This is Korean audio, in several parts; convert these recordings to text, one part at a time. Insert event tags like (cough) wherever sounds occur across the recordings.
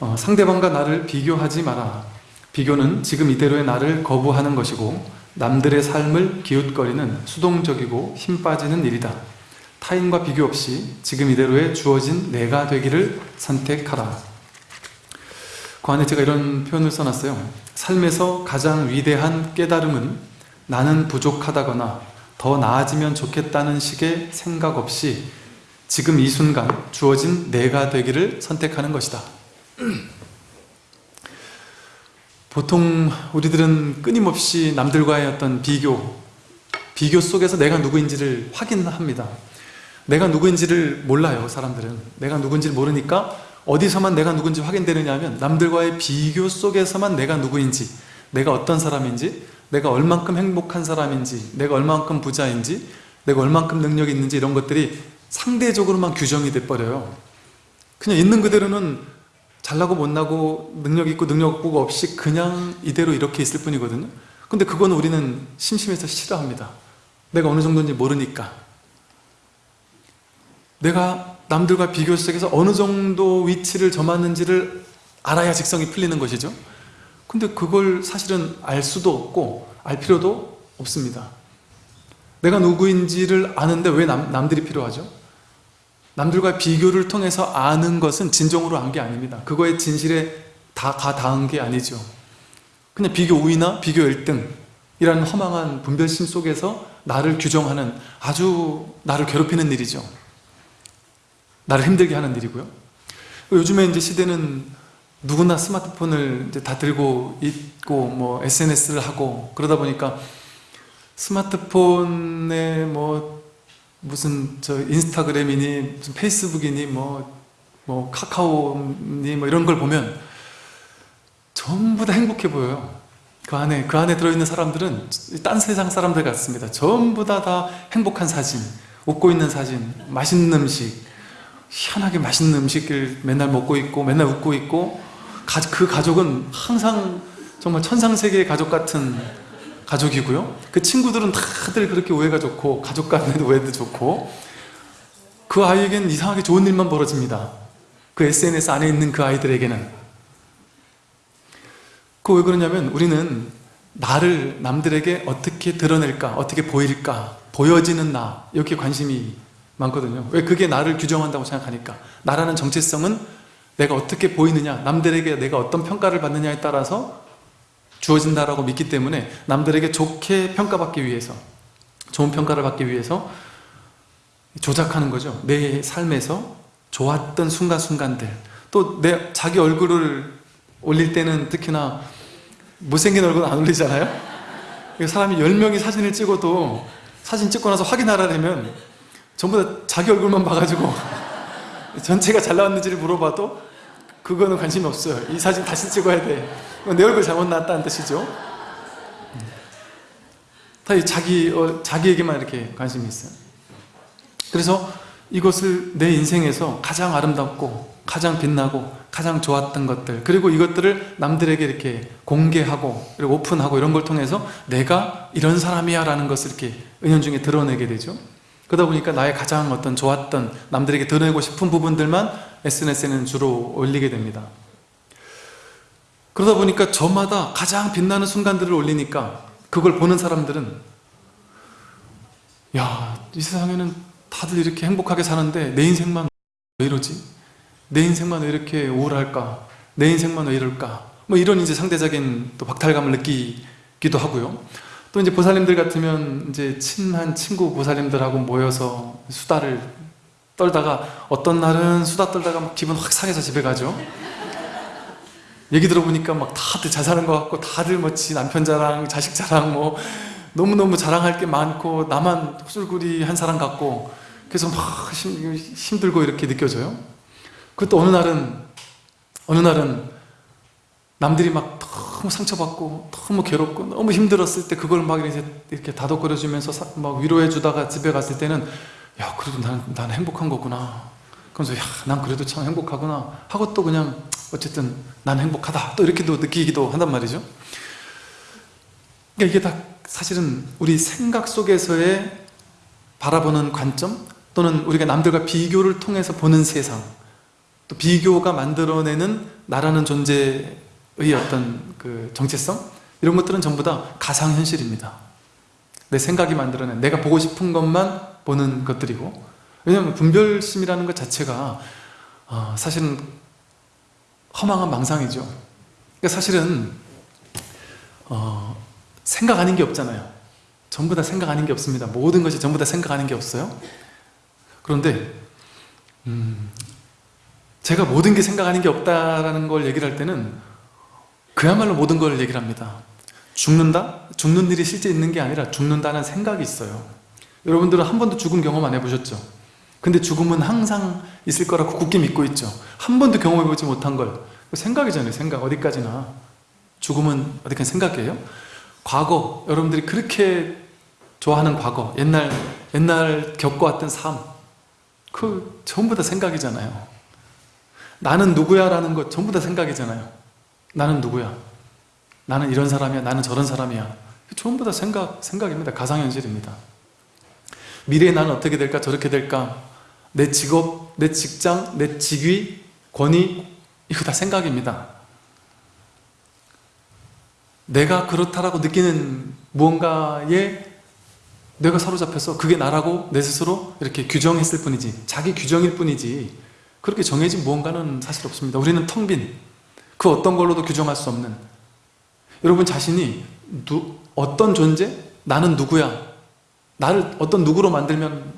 어, 상대방과 나를 비교하지 마라. 비교는 지금 이대로의 나를 거부하는 것이고 남들의 삶을 기웃거리는 수동적이고 힘 빠지는 일이다. 타인과 비교 없이 지금 이대로의 주어진 내가 되기를 선택하라. 그 안에 제가 이런 표현을 써놨어요. 삶에서 가장 위대한 깨달음은 나는 부족하다거나 더 나아지면 좋겠다는 식의 생각 없이 지금 이 순간 주어진 내가 되기를 선택하는 것이다. (clears throat) 보통 우리들은 끊임없이 남들과의 어떤 비교, 비교 속에서 내가 누구인지를 확인합니다. 내가 누구인지를 몰라요, 사람들은. 내가 누구인지를 모르니까 어디서만 내가 누군지 확인되느냐 하면 남들과의 비교 속에서만 내가 누구인지, 내가 어떤 사람인지, 내가 얼만큼 행복한 사람인지, 내가 얼만큼 부자인지, 내가 얼만큼 능력이 있는지 이런 것들이 상대적으로만 규정이 돼버려요. 그냥 있는 그대로는 잘나고 못나고 능력 있고 능력 없고 없이 그냥 이대로 이렇게 있을 뿐이거든요. 근데 그거는 우리는 심심해서 싫어합니다. 내가 어느 정도인지 모르니까. 내가 남들과 비교 속에서 어느 정도 위치를 점하는지를 알아야 직성이 풀리는 것이죠. 근데 그걸 사실은 알 수도 없고 알 필요도 없습니다. 내가 누구인지를 아는데 왜 남, 남들이 필요하죠? 남들과 비교를 통해서 아는 것은 진정으로 안 게 아닙니다. 그거의 진실에 다, 다 닿은 게 아니죠. 그냥 비교 우위나 비교 1등이라는 허망한 분별심 속에서 나를 규정하는 아주 나를 괴롭히는 일이죠. 나를 힘들게 하는 일이고요. 요즘에 이제 시대는 누구나 스마트폰을 이제 다 들고 있고 뭐 SNS를 하고 그러다 보니까 스마트폰에 뭐 무슨 저 인스타그램이니 무슨 페이스북이니 뭐, 뭐 카카오니 뭐 이런 걸 보면 전부 다 행복해 보여요. 그 안에 그 안에 들어있는 사람들은 딴 세상 사람들 같습니다. 전부 다 다 행복한 사진, 웃고 있는 사진, 맛있는 음식, 희한하게 맛있는 음식을 맨날 먹고 있고 맨날 웃고 있고 그 가족은 항상 정말 천상세계의 가족 같은 가족이고요. 그 친구들은 다들 그렇게 오해가 좋고 가족 간에도 오해도 좋고 그 아이에게는 이상하게 좋은 일만 벌어집니다. 그 SNS 안에 있는 그 아이들에게는. 그 왜 그러냐면 우리는 나를 남들에게 어떻게 드러낼까 어떻게 보일까 보여지는 나 여기에 관심이 많거든요. 왜 그게 나를 규정한다고 생각하니까. 나라는 정체성은 내가 어떻게 보이느냐 남들에게 내가 어떤 평가를 받느냐에 따라서 주어진다라고 믿기 때문에 남들에게 좋게 평가받기 위해서 좋은 평가를 받기 위해서 조작하는 거죠. 내 삶에서 좋았던 순간순간들. 또 내 자기 얼굴을 올릴 때는 특히나 못생긴 얼굴은 안 올리잖아요? 사람이 10명이 사진을 찍어도 사진 찍고 나서 확인하라면 전부 다 자기 얼굴만 봐가지고 (laughs) 전체가 잘 나왔는지를 물어봐도 그거는 관심이 없어요. 이 사진 다시 찍어야 돼 내 얼굴 잘못 나왔다는 뜻이죠. 다 자기, 어, 자기에게만 이렇게 관심이 있어요. 그래서 이것을 내 인생에서 가장 아름답고 가장 빛나고 가장 좋았던 것들 그리고 이것들을 남들에게 이렇게 공개하고 그리고 오픈하고 이런 걸 통해서 내가 이런 사람이야 라는 것을 이렇게 은연중에 드러내게 되죠. 그러다 보니까 나의 가장 어떤 좋았던 남들에게 드러내고 싶은 부분들만 SNS에는 주로 올리게 됩니다. 그러다 보니까 저마다 가장 빛나는 순간들을 올리니까 그걸 보는 사람들은 야, 이 세상에는 다들 이렇게 행복하게 사는데 내 인생만 왜 이러지? 내 인생만 왜 이렇게 우울할까? 내 인생만 왜 이럴까? 뭐 이런 이제 상대적인 또 박탈감을 느끼기도 하고요. 또 이제 보살님들 같으면 이제 친한 친구 보살님들하고 모여서 수다를 떨다가 어떤 날은 수다 떨다가 막 기분 확 상해서 집에 가죠. 얘기 들어보니까 막 다들 잘 사는 것 같고 다들 뭐지 남편 자랑, 자식 자랑 뭐 너무너무 자랑할 게 많고 나만 헛술구리 한 사람 같고 그래서 막 힘, 힘들고 이렇게 느껴져요. 그것도 어느 날은 어느 날은 남들이 막 너무 상처받고 너무 괴롭고 너무 힘들었을 때 그걸 막 이렇게, 이렇게 다독거려 주면서 막 위로해 주다가 집에 갔을 때는 야 그래도 나는, 나는 행복한 거구나. 그러면서 야난 그래도 참 행복하구나. 하고 또 그냥 어쨌든 난 행복하다. 또 이렇게도 느끼기도 한단 말이죠. 그러니까 이게 다 사실은 우리 생각 속에서의 바라보는 관점 또는 우리가 남들과 비교를 통해서 보는 세상 또 비교가 만들어내는 나라는 존재의 어떤 그 정체성 이런 것들은 전부 다 가상현실입니다 내 생각이 만들어낸 내가 보고 싶은 것만 보는 것들이고. 왜냐하면 분별심이라는 것 자체가 어, 사실은 허망한 망상이죠. 그러니까 사실은 어, 생각 아닌 게 없잖아요. 전부 다 생각 아닌 게 없습니다. 모든 것이 전부 다 생각 아닌 게 없어요. 그런데 음, 제가 모든 게 생각 아닌 게 없다라는 걸 얘기를 할 때는 그야말로 모든 걸 얘기를 합니다 죽는다? 죽는 일이 실제 있는 게 아니라 죽는다는 생각이 있어요. 여러분들은 한 번도 죽음 경험 안 해보셨죠? 근데 죽음은 항상 있을 거라고 굳게 믿고 있죠. 한 번도 경험해보지 못한 걸. 생각이잖아요 생각. 어디까지나. 죽음은 어디까지 생각이에요? 과거. 여러분들이 그렇게 좋아하는 과거. 옛날 옛날 겪어왔던 삶. 그 전부 다 생각이잖아요. 나는 누구야? 라는 것 전부 다 생각이잖아요. 나는 누구야 나는 이런 사람이야 나는 저런 사람이야. 전부 다 생각, 생각입니다. 가상현실입니다. 미래에 나는 어떻게 될까 저렇게 될까? 내 직업, 내 직장, 내 직위, 권위 이거 다 생각입니다. 내가 그렇다라고 느끼는 무언가에 내가 사로잡혀서 그게 나라고 내 스스로 이렇게 규정했을 뿐이지 자기 규정일 뿐이지 그렇게 정해진 무언가는 사실 없습니다. 우리는 텅 빈 그 어떤 걸로도 규정할 수 없는 여러분 자신이 누, 어떤 존재? 나는 누구야? 나를 어떤 누구로 만들면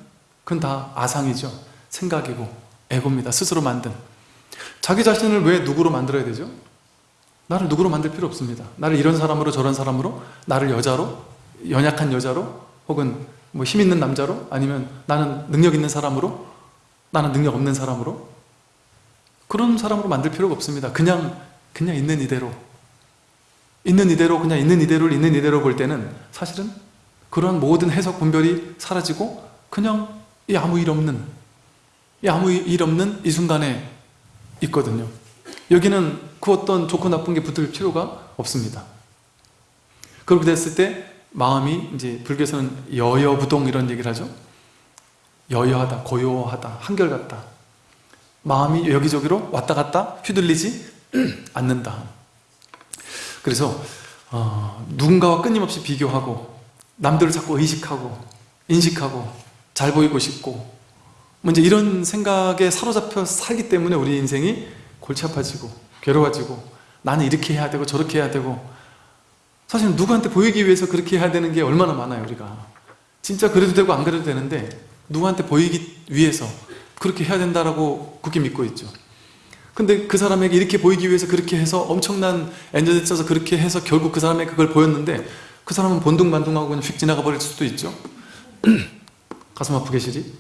그건 다 아상이죠. 생각이고 에고입니다. 스스로 만든. 자기 자신을 왜 누구로 만들어야 되죠? 나를 누구로 만들 필요 없습니다. 나를 이런 사람으로 저런 사람으로 나를 여자로 연약한 여자로 혹은 뭐 힘 있는 남자로 아니면 나는 능력 있는 사람으로 나는 능력 없는 사람으로. 그런 사람으로 만들 필요가 없습니다. 그냥 그냥 있는 이대로 있는 이대로 그냥 있는 이대로를 있는 이대로 볼 때는 사실은 그런 모든 해석 분별이 사라지고 그냥 이 아무 일 없는 이 아무 일 없는 이 순간에 있거든요. 여기는 그 어떤 좋고 나쁜 게 붙을 필요가 없습니다. 그렇게 됐을 때 마음이 이제 불교에서는 여여부동 이런 얘기를 하죠. 여여하다, 고요하다, 한결같다. 마음이 여기저기로 왔다 갔다 휘둘리지 (clears throat) 않는다 그래서 어, 누군가와 끊임없이 비교하고 남들을 자꾸 의식하고 인식하고 잘 보이고 싶고 뭐 이제 이런 생각에 사로잡혀 살기 때문에 우리 인생이 골치 아파지고 괴로워지고 나는 이렇게 해야 되고 저렇게 해야 되고 사실 누구한테 보이기 위해서 그렇게 해야 되는 게 얼마나 많아요 우리가. 진짜 그래도 되고 안 그래도 되는데 누구한테 보이기 위해서 그렇게 해야 된다라고 굳게 믿고 있죠 근데 그 사람에게 이렇게 보이기 위해서 그렇게 해서 엄청난 엔저를 써서 그렇게 해서 결국 그 사람에게 그걸 보였는데 그 사람은 본둥반둥하고 그냥 휙 지나가 버릴 수도 있죠. (clears throat) 가슴 아프게 시리?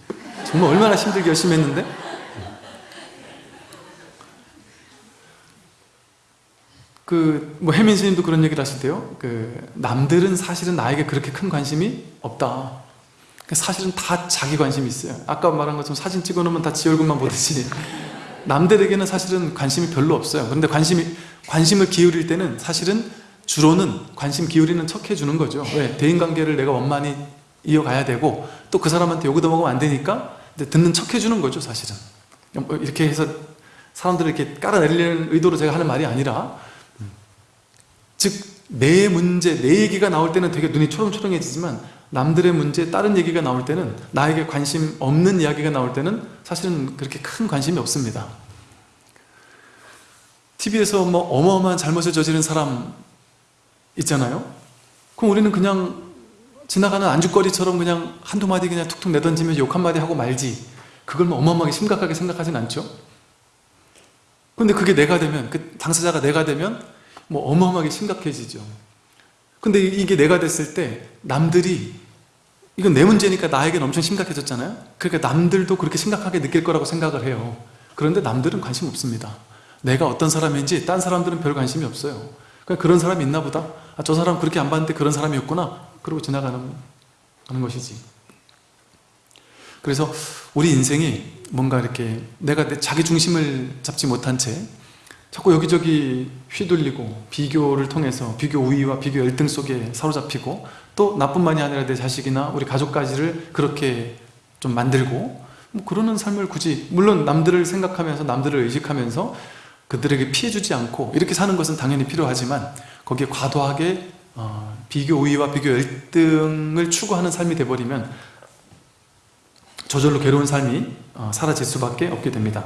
정말 얼마나 힘들게 열심히 했는데? 그 뭐 혜민 스님도 그런 얘기를 하시대요. 그 남들은 사실은 나에게 그렇게 큰 관심이 없다. 사실은 다 자기 관심이 있어요. 아까 말한 것처럼 사진 찍어 놓으면 다 지 얼굴만 보듯이 남들에게는 사실은 관심이 별로 없어요. 그런데 관심이, 관심을 기울일 때는 사실은 주로는 관심 기울이는 척 해주는 거죠. 왜? 대인관계를 내가 원만히 이어가야 되고 또 그 사람한테 욕을 먹으면 안 되니까 듣는 척 해주는 거죠 사실은. 뭐 이렇게 해서 사람들을 이렇게 깔아내리려는 의도로 제가 하는 말이 아니라 즉 내 문제, 내 얘기가 나올 때는 되게 눈이 초롱초롱해지지만 남들의 문제, 다른 얘기가 나올 때는 나에게 관심 없는 이야기가 나올 때는 사실은 그렇게 큰 관심이 없습니다. TV에서 뭐 어마어마한 잘못을 저지른 사람 있잖아요. 그럼 우리는 그냥 지나가는 안주거리처럼 그냥 한두 마디 그냥 툭툭 내던지면서 욕 한마디 하고 말지. 그걸 뭐 어마어마하게 심각하게 생각하진 않죠. 근데 그게 내가 되면 그 당사자가 내가 되면 뭐 어마어마하게 심각해지죠. 근데 이게 내가 됐을 때 남들이 이건 내 문제니까 나에게는 엄청 심각해졌잖아요? 그러니까 남들도 그렇게 심각하게 느낄 거라고 생각을 해요. 그런데 남들은 관심 없습니다. 내가 어떤 사람인지 딴 사람들은 별 관심이 없어요. 그러니까 그런 사람이 있나 보다. 아, 저 사람 그렇게 안 봤는데 그런 사람이었구나. 그러고 지나가는 것이지. 그래서 우리 인생이 뭔가 이렇게 내가 내 자기 중심을 잡지 못한 채 자꾸 여기저기 휘둘리고 비교를 통해서 비교 우위와 비교 열등 속에 사로잡히고 또 나뿐만이 아니라 내 자식이나 우리 가족까지를 그렇게 좀 만들고 뭐 그러는 삶을 굳이 물론 남들을 생각하면서 남들을 의식하면서 그들에게 피해주지 않고 이렇게 사는 것은 당연히 필요하지만 거기에 과도하게 어, 비교 우위와 비교 열등을 추구하는 삶이 돼버리면 저절로 괴로운 삶이 어, 사라질 수밖에 없게 됩니다